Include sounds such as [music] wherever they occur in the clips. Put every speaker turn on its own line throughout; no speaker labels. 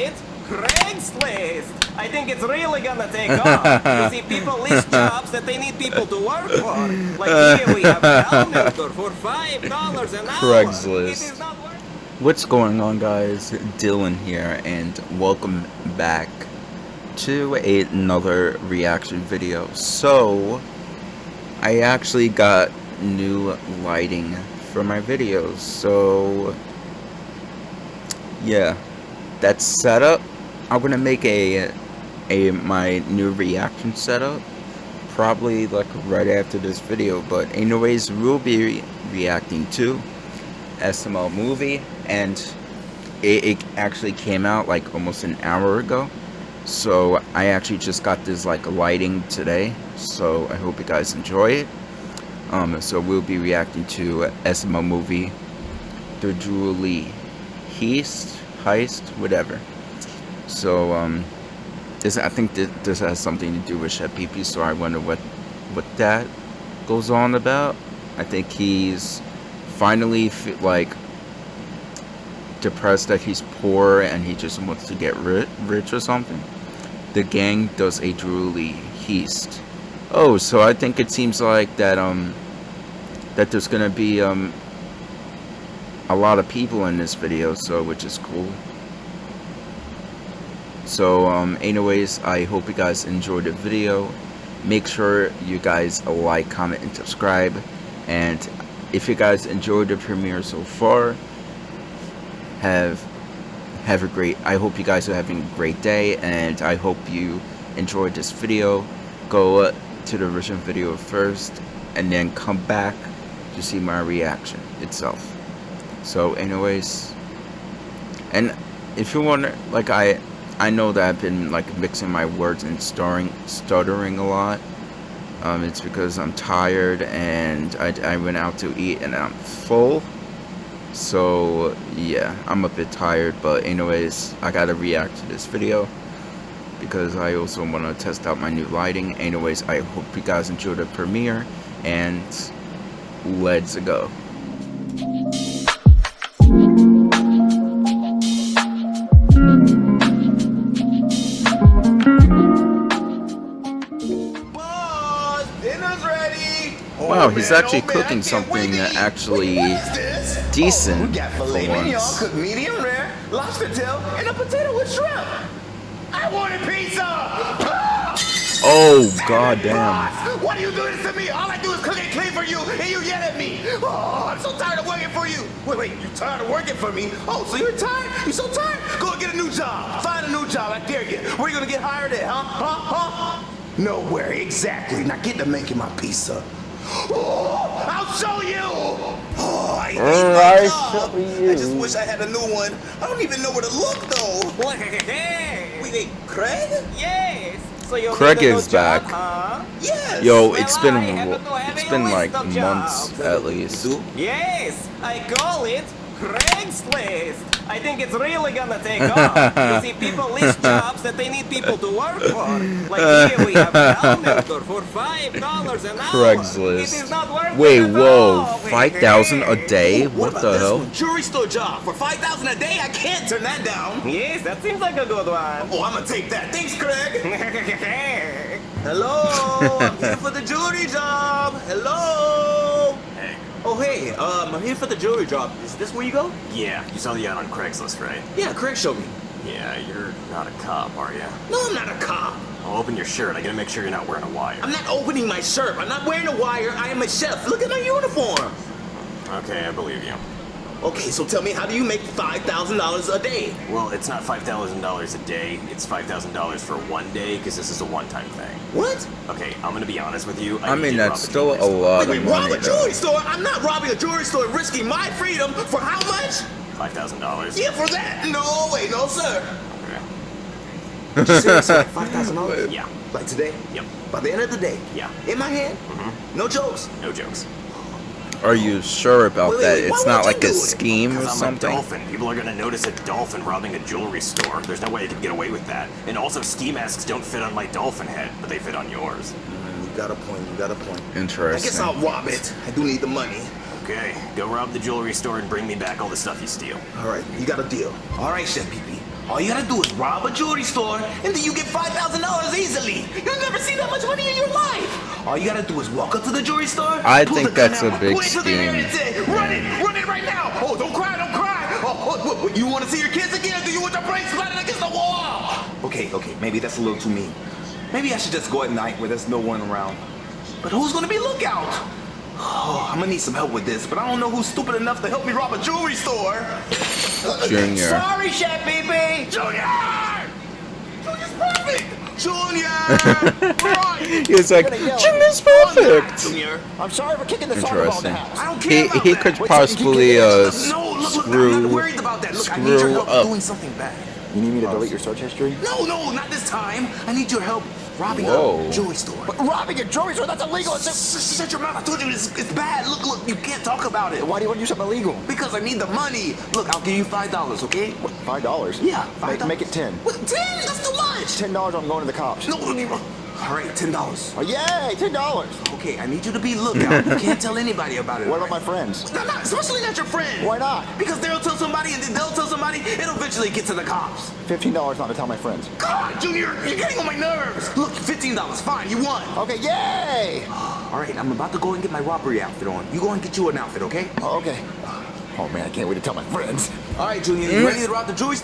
it Craigslist. I think it's really gonna take off. you see, people list [laughs] jobs that they need people to work for. Like here we have a helper for five dollars an hour.
Craigslist.
It is not worth
What's going on guys? Dylan here and welcome back to another reaction video. So, I actually got new lighting for my videos. So, yeah, that's setup. I'm gonna make a a my new reaction setup probably like right after this video. But anyways, we'll be re reacting to SML movie and it, it actually came out like almost an hour ago so I actually just got this like lighting today so I hope you guys enjoy it um, so we'll be reacting to SML movie the Jewelry Heist Heist whatever so um, this I think this, this has something to do with Pee so I wonder what what that goes on about I think he's finally like depressed that he's poor and he just wants to get ri- rich or something. The gang does a jewelry heist. Oh, so I think it seems like that um that there's gonna be um a lot of people in this video, so which is cool. So um anyways, I hope you guys enjoyed the video. Make sure you guys like, comment, and subscribe. And if you guys enjoyed the premiere so far, have have a great I hope you guys are having a great day and I hope you enjoyed this video go uh, to the original video first and then come back to see my reaction itself so anyways and if you want like I I know that I've been like mixing my words and starring stuttering a lot. Um, it's because I'm tired and I, I went out to eat and I'm full. So yeah i'm a bit tired but anyways i gotta react to this video because i also want to test out my new lighting. Anyways i hope you guys enjoy the premiere and let's go Wow,
Oh,
he's actually cooking something
to eat.
actually
this?
decent
Oh, we got filet
for once.
cooked medium rare, lobster tail, and a potato with shrimp. I wanted pizza.
oh god damn
what are you doing to me? All I do is cook and clean for you, and you yell at me. Oh, I'm so tired of working for you. Wait, wait, you tired of working for me? Oh, so you're tired? You're so tired? Go get a new job. Find a new job. I dare you. Where you gonna get hired at? Huh? Huh? Huh? Nowhere. Exactly. Now get to making my pizza. Oh, I'll show you. Oh, I hate
All
my
right,
job.
show you.
I just wish I had a new one. I don't even know where to look though.
Hey.
Wait, wait, Craig?
Yes. So you
Craig
need a new
is
job,
back.
huh?
Yes.
yo
Well,
it's been
I happen to have
it's
a
been like months
jobs.
at least
Yes, I call it Craigslist. I think it's really gonna take off. you [laughs] see, people list jobs that they need people to work for. Like here we have a helper for five dollars an hour.
Craigslist.
It is not worth
Wait,
it
whoa, five thousand a day? What
about
the hell?
one? Jewelry store job for five thousand a day. I can't turn that down.
Yes, that seems like a good one.
Oh, I'm gonna take that. Thanks, Craig. [laughs] Hello, I'm here for the jewelry job. Hello. Oh, hey, um, I'm here for the jewelry drop. Is this where you go?
Yeah, you saw the ad on Craigslist, right?
Yeah, Craig showed me.
Yeah, you're not a cop, are you?
No, I'm not a cop.
I'll open your shirt. I gotta make sure you're not wearing a wire.
I'm not opening my shirt. I'm not wearing a wire. I am a chef. Look at my uniform.
Okay, I believe you.
Okay, so tell me, how do you make $5,000 a day?
Well, it's not $5,000 a day. It's $5,000 for one day because this is a one-time thing.
What?
Okay, I'm gonna be honest with you.
I
need
mean
you to
that's still a
jewelry store.
lot
Wait,
of
wait, rob a
though.
jewelry store? I'm not robbing a jewelry store, risking my freedom for how much?
$5,000.
Yeah, for that. No, wait, no, sir.
Okay. [laughs]
Seriously, like $5,000?
Yeah.
Like today?
Yep.
By the end of the day?
Yeah.
In my hand?
Mm-hmm.
No jokes.
No jokes.
Are you sure about
Wait, wait,
that?
wait, why
It's not like a scheme or
Because I'm
something?
a dolphin. People are gonna notice a dolphin robbing a jewelry store. There's no way I could get away with that. And also, ski masks don't fit on my dolphin head, but they fit on yours.
Mm, you got a point, you got a point.
Interesting.
I guess I'll rob it. I do need the money.
Okay, go rob the jewelry store and bring me back all the stuff you steal.
All right, you got a deal. All right, Chef Pee Pee. All you gotta do is rob a jewelry store, and then you get five thousand dollars easily. You'll never see that much money in your life. All you gotta do is walk up to the jewelry store.
I think that's a big
point it to the air
scheme.
Run it, run it right now. Oh, don't cry, don't cry. Oh, what, what, what, you want to see your kids again? Do you want your brains splattered against the wall? Okay, okay, maybe that's a little too mean. Maybe I should just go at night where there's no one around. But who's gonna be lookout? Oh, I'm gonna need some help with this, but I don't know who's stupid enough to help me rob a jewelry store.
Junior.
Sorry, Chef Pee Pee. Junior! Junior's. [laughs] Junior!
He was like,
You're.
Junior's perfect.
Junior.
I'm sorry for kicking the soccer ball the
Interesting.
house.
I don't care
He he could
Wait,
possibly uh
No, look, look,
screw
worried about that. Look, I need your
screw up.
doing something bad.
You need me to delete your search history?
No, no, not this time. I need your help robbing
Whoa.
a jewelry store.
But robbing a jewelry store, that's illegal. It's
S- Shut your mouth. I told you it's, it's bad. Look, look, you can't talk about it.
Why do you want to do something illegal?
Because I need the money. Look, I'll give you five dollars, okay?
Five dollars?
Yeah, five
Make,
dollars.
make it ten.
What, ten? That's too much.
Ten dollars, I'm going to the cops.
No, no, no. All right, ten dollars.
Oh, yay, ten dollars.
Okay, I need you to be lookout. you can't tell anybody about it.
What about my friends?
No, not, especially not your friend.
Why not?
Because they'll tell somebody, and then they'll tell somebody. It'll eventually get to the cops.
Fifteen dollars not to tell my friends.
God, Junior, you're getting on my nerves. Look, fifteen dollars. Fine, you won.
Okay, yay!
All right, I'm about to go and get my robbery outfit on. You go and get you an outfit, okay?
Oh, okay. Oh man, I can't wait to tell my friends.
All right, Junior, you ready to rob the jewelry?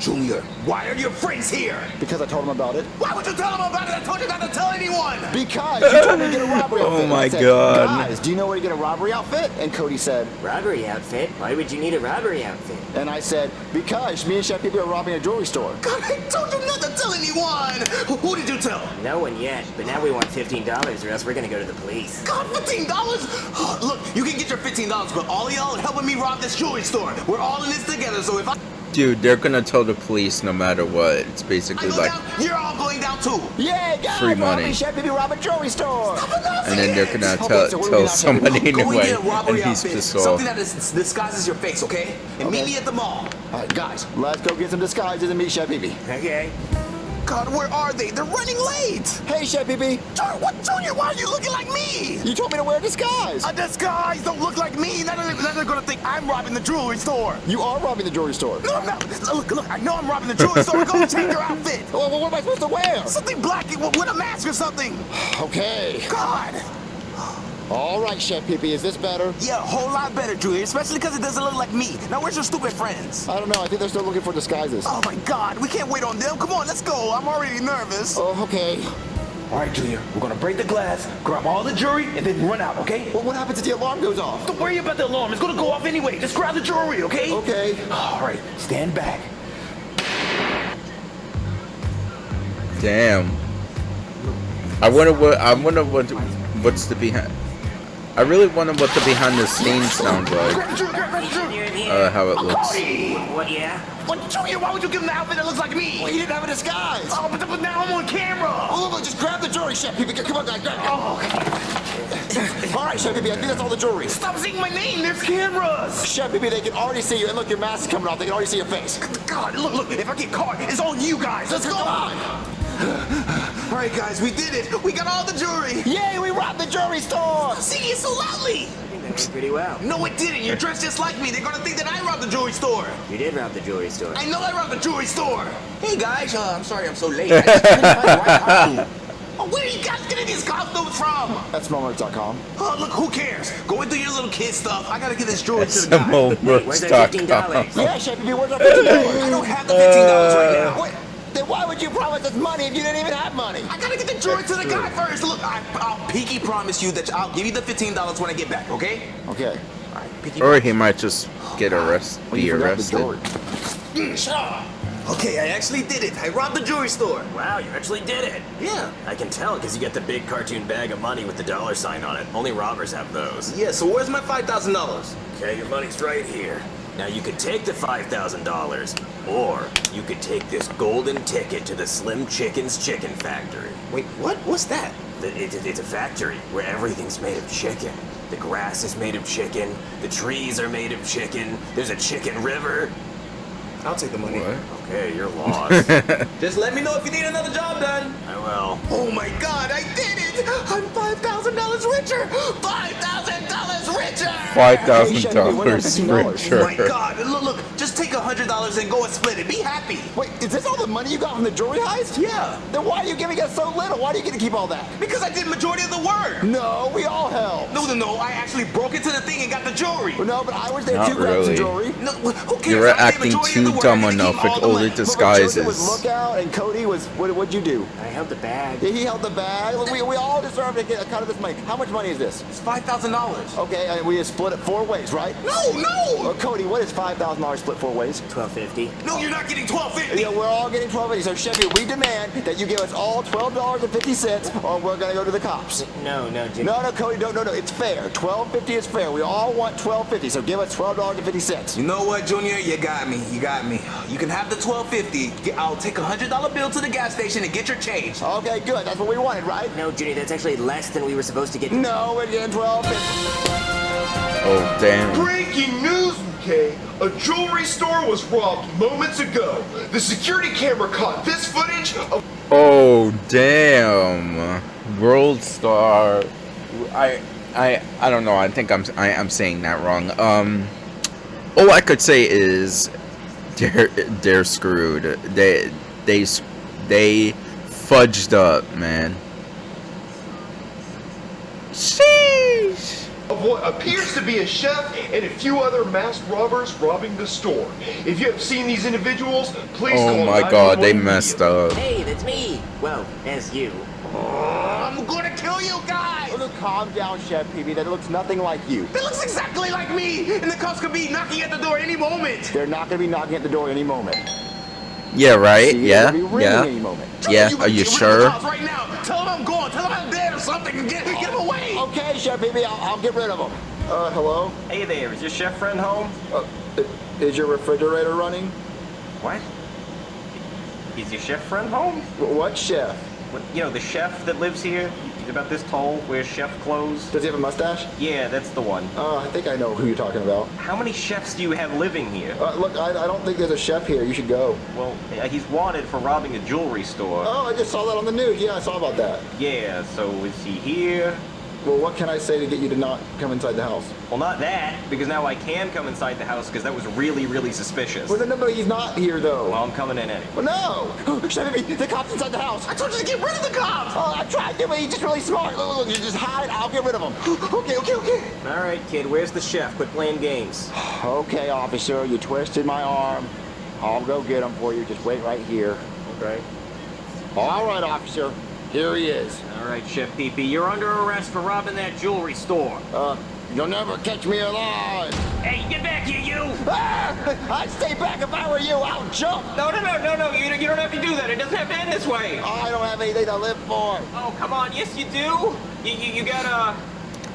Junior, why are your friends here?
Because I told them about it.
Why would you tell them about it? I told you not to tell anyone.
Because you told me to get a robbery [laughs]
Oh
outfit. And
my
said,
God.
Guys, do you know where to get a robbery outfit? And Cody said,
Robbery outfit? Why would you need a robbery outfit?
and I said, because me and Chef people are robbing a jewelry store.
God, I told you not to tell anyone. Who, who did you tell?
No one yet, but now we want $15 or else we're gonna go to the police.
God, fifteen dollars? [gasps] Look, you can get your fifteen dollars, but all y'all are helping me rob this jewelry store. We're all in this together, so if I,
Dude, they're gonna tell the police no matter what. It's basically like,
down, you're all going down too.
Yay, guys!
Free money.
robbing rob a jewelry store.
and then they're gonna
Okay,
tell
so what do we
tell somebody
Go and
anyway,
get a robbery
and he's
outfit,
pissed off.
something that is, disguises your face, okay? And meet me at the mall.
All right, guys, let's go get some disguises and meet Chef Baby.
Okay.
God, where are they? They're running late.
Hey, Chef Baby,
Junior, what, Junior? Why are you looking like me?
you told me to wear a disguise.
A disguise don't look like me. Now they're, now they're gonna think I'm robbing the jewelry store.
You are robbing the jewelry store.
No, I'm not. Look, look, I know I'm robbing the jewelry store. Go change your outfit. [laughs]
Well, what am I supposed to wear?
Something black with a mask or something. [sighs]
Okay.
God.
All right, Chef Pee is this better?
Yeah, a whole lot better, Junior, especially because it doesn't look like me. Now, where's your stupid friends?
I don't know. I think they're still looking for disguises.
Oh, my God. We can't wait on them. Come on, let's go. I'm already nervous.
Oh, okay.
All right, Junior. We're going to break the glass, grab all the jewelry, and then run out, okay?
Well, what happens if the alarm goes off?
Don't worry about the alarm. It's going to go off anyway. Just grab the jewelry, okay?
Okay.
All right, stand back.
Damn. I wonder what I wonder what what's the behind. I really wonder what the behind the scenes sounds like.
Grab the jewelry, grab the jewelry.
You're in here.
Uh, how it looks.
Cody!
What, yeah?
What, Junior, why would you give him the outfit that looks like me?
Well, he didn't have a disguise.
Oh, but, but now I'm on camera.
Oh, look, look, just grab the jewelry, Chef Pee Come on, guys, grab it.
Oh, okay. [laughs]
All right, Chef Pee I think that's all the jewelry.
Stop saying my name. There's cameras.
Chef Pee they can already see you. And look, your mask is coming off. They can already see your face.
God, look, look. If I get caught, it's on you guys. Let's go.
Come on. [sighs] [sighs] [sighs]
All right, guys, we did it. We got all the jewelry.
Yay, we robbed the jewelry store.
Singing so loudly.
I think that went pretty well.
No, it didn't. You're dressed just like me. They're gonna think that I robbed the jewelry store.
You did rob the jewelry store.
I know I robbed the jewelry store. Hey guys, uh, I'm sorry I'm so late. [laughs] I just couldn't find the right. Oh, [laughs] where are you guys getting these costumes from?
That's Moments.com.
Oh, look, who cares? Go and do your little kid stuff. I gotta get this jewelry to
It's
the
the
guy.
Where's that $15?
Yeah, Chef Pee where's our $50?
I don't have the fifteen dollars right now.
Wait, then why would you promise us money if you didn't even have money?
I gotta get the jewelry to the guy first. Look, I, I'll pinky promise you that I'll give you the fifteen dollars when I get back. Okay?
Okay.
All right, pinky.
Or he might just get arrested,
Well,
be
you forgot the
arrested.
Mm, shut up. Okay, I actually did it. I robbed the jewelry store.
Wow, you actually did it.
Yeah.
I can tell because you got the big cartoon bag of money with the dollar sign on it. Only robbers have those.
Yeah. So where's my five thousand dollars?
Okay, your money's right here. Now you could take the $5,000, or you could take this golden ticket to the Slim Chicken's Chicken Factory.
Wait, what? What's that?
The- it- it- It's a factory where everything's made of chicken. The grass is made of chicken. The trees are made of chicken. There's a chicken river.
I'll take the money.
What?
Okay, you're [laughs] lost.
Just let me know if you need another job done.
I will.
Oh my God, I did it! I'm five thousand dollars richer. Five thousand dollars richer.
Five thousand
Hey, Chef, wait,
dollars
$15.
richer.
Oh my God! Look, look! Just take a hundred dollars and go and split it. Be happy.
Wait, is this all the money you got from the jewelry heist?
Yeah.
Then why are you giving us so little? Why do you get to keep all that?
Because I did majority of the work.
No, we all helped.
No, no, no. I actually broke into the thing and got the jewelry.
Well, no, but I was there
Not
too, grabbed some
really.
jewelry.
No, who cares?
You're
I did
acting
majority of
too
the work.
dumb
I get to
enough
keep
with
all the
all the
money.
But was
disguises.
lookout and Cody was, what, what'd you do?
I held the bag.
Yeah, he held the bag. We, we all deserve to get a cut of this money. How much money is this?
It's five thousand dollars.
Okay, and we just split it four ways, right?
No, no,
Uh, Cody, what is $5,000 split four ways?
Twelve fifty.
no. You're not getting twelve fifty.
Yeah, we're all getting 12 So, Chevy, we demand that you give us all $12.50 or we're going to go to the cops.
No, no, Jimmy.
No, no, Cody, no, no, no. It's fair. 12.50 is fair. We all want 12.50, so give us $12.50.
You know what, Junior? You got me. You got me. You can have the twelve fifty. I'll take a hundred dollar bill to the gas station and get your change.
Okay, good. That's what we wanted, right?
No, Junior, that's actually less than we were supposed to get.
No, we're getting 12.50.
Oh damn.
Breaking news, okay? A jewelry store was robbed moments ago. The security camera caught this footage of
Oh damn. World Star. I I I don't know. I think I'm I, I'm saying that wrong. Um. All I could say is they're they're screwed. They they they fudged up, man.
Of what appears to be a chef and a few other masked robbers robbing the store. If you have seen these individuals, please
Oh
call
my god, they messed up.
Hey, that's me. Well, as you.
I'm gonna kill you guys.
Look, calm down, Chef Pee Pee. That looks nothing like you.
That looks exactly like me, and the cops could be knocking at the door any moment.
They're not going to be knocking at the door any moment.
Yeah, right?
See,
Yeah,
they'll be ringing any
yeah.
moment.
Yeah,
You
are you
get rid of the
sure?
Right now, tell them I'm gone. Tell them I'm dead or something. Get,
Chef Pee Pee, I'll, I'll get rid of them. Uh, hello?
Hey there, is your chef friend home?
Uh, is your refrigerator running?
What? Is your chef friend home?
What chef?
What, you know, the chef that lives here? He's about this tall, wears chef clothes?
Does he have a mustache?
Yeah, that's the one.
Uh, I think I know who you're talking about.
How many chefs do you have living here?
Uh, look, I, I don't think there's a chef here. You should go.
Well, uh, he's wanted for robbing a jewelry store.
Oh, I just saw that on the news. Yeah, I saw about that.
Yeah, so is he here?
Well, what can I say to get you to not come inside the house?
Well, not that, because now I can come inside the house because that was really, really suspicious.
Well, no, no, he's not here, though.
Well, I'm coming in anyway.
Well, no! [gasps] Pee Pee, the cop's inside the house.
I told you to get rid of the cops.
Oh, I tried to, but he's just really smart. Look, look, look, you just hide. I'll get rid of him. [gasps]
Okay, okay, okay.
All right, kid. Where's the chef? Quit playing games. [sighs]
Okay, officer, you twisted my arm. I'll go get him for you. Just wait right here.
Okay.
All right, officer. Here he is.
All right, Chef Pee Pee, you're under arrest for robbing that jewelry store.
Uh, you'll never catch me alive.
Hey, get back here, you!
Ah, [laughs] I'd stay back if I were you. I'll jump.
No, no, no, no, no, you, you don't have to do that. It doesn't have to end this way.
I don't have anything to live for.
Oh, come on. Yes, you do. You, you, you gotta...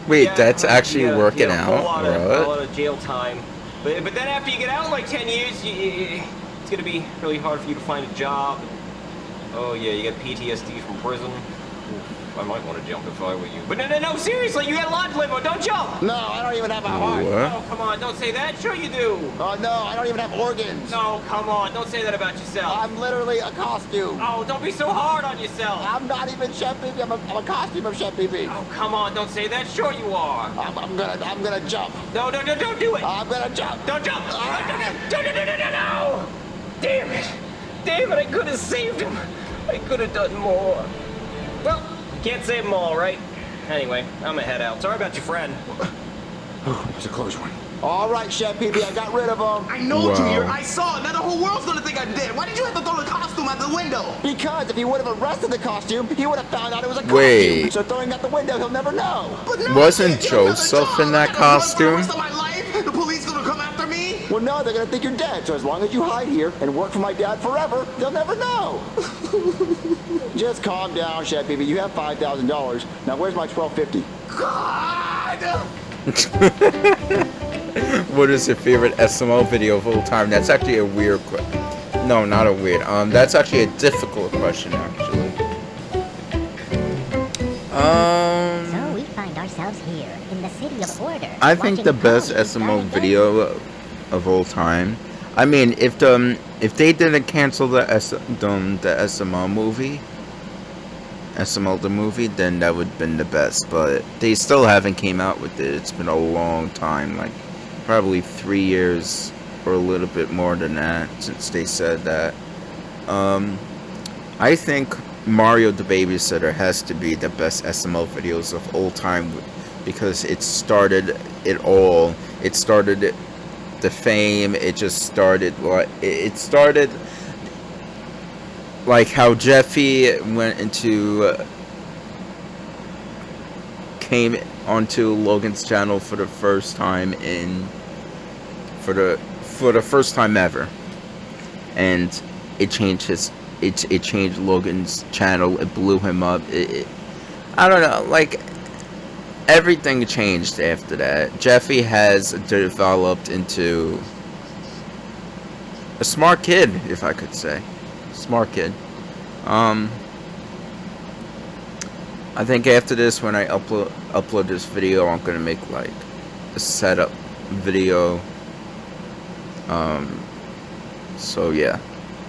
Wait,
yeah,
that's actually
you
working
you gotta
out,
pull out a,
right?
pull out of jail time. But, but then after you get out in like 10 years, you, you, it's gonna be really hard for you to find a job. Oh, yeah, you got PTSD from prison. Oof, I might want to jump if I were you. But no, no, no, seriously, you got a lot to live for. Don't jump.
No, I don't even have a heart.
What?
Oh, come on, don't say that. Sure you do.
Oh, no, I don't even have organs.
No, come on, don't say that about yourself.
I'm literally a costume.
Oh, don't be so hard on yourself.
I'm not even Chef Pee Pee. I'm a, I'm a costume of Chef Pee Pee.
Oh, come on, don't say that. Sure you are.
I'm, I'm gonna, I'm gonna jump.
No, no, no, don't do it.
I'm gonna jump.
Don't jump! No, no, no, no, no, no, no, no! Damn it! Damn it, I could have saved him. I could have done more. Well, you can't save them all, right? Anyway, I'm gonna head out. Sorry about your friend.
Oh, it's a close one. All right, Chef Pee Pee, I got rid of him.
I know,
Wow.
Junior. I saw it. Now the whole world's gonna think I'm dead. Why did you have to throw the costume out the window?
Because if he would have arrested the costume, he would have found out it was a costume. So throwing out the window, he'll never know.
But no,
Wasn't
I can't get another
Joseph in that
I gotta run for
costume?
Well, no, they're gonna think you're dead. So as long as you hide here and work for my dad forever, they'll never know. [laughs] Just calm down, Chef Pee Pee. You have five thousand dollars. Now where's my twelve fifty?
God. [laughs]
What is your favorite SML video of all time? That's actually a weird question. No, not a weird. Um, that's actually a difficult question, actually. Um,
So we find ourselves here in the city of order.
I think the best
SMO
SML
burn
video of all time. I mean, if um, if they didn't cancel the S um, the SML movie, SML the movie, then that would have been the best. But they still haven't came out with it. It's been a long time, like probably three years or a little bit more than that since they said that. Um, I think Mario the Babysitter has to be the best SML videos of all time because it started it all. It started the fame. It just started like it started like how Jeffy went into uh, came onto Logan's channel for the first time in for the for the first time ever, and it changed his it it changed Logan's channel. It blew him up. It, it, I don't know, like everything changed after that. Jeffy has developed into a smart kid, if I could say, smart kid. Um, I think after this, when I upload upload this video, I'm gonna make like a setup video. Um, so yeah.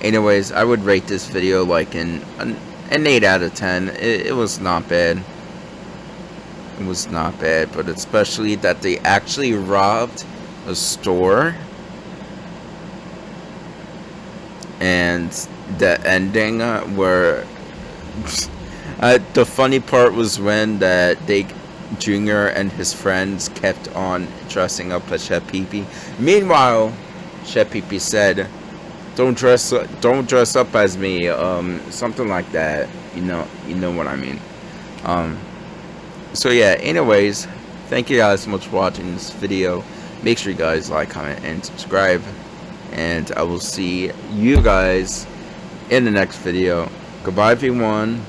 Anyways, I would rate this video like an an, an 8 out of 10. It, it was not bad. Was not bad, but especially that they actually robbed a store. And the ending uh, where [laughs] uh, the funny part was when that they Junior and his friends kept on dressing up as Chef Pee Meanwhile, Chef Pee said, "Don't dress, don't dress up as me." Um, something like that. You know, you know what I mean. Um, so yeah. Anyways, thank you guys so much for watching this video. Make sure you guys like, comment, and subscribe. And I will see you guys in the next video. Goodbye, everyone.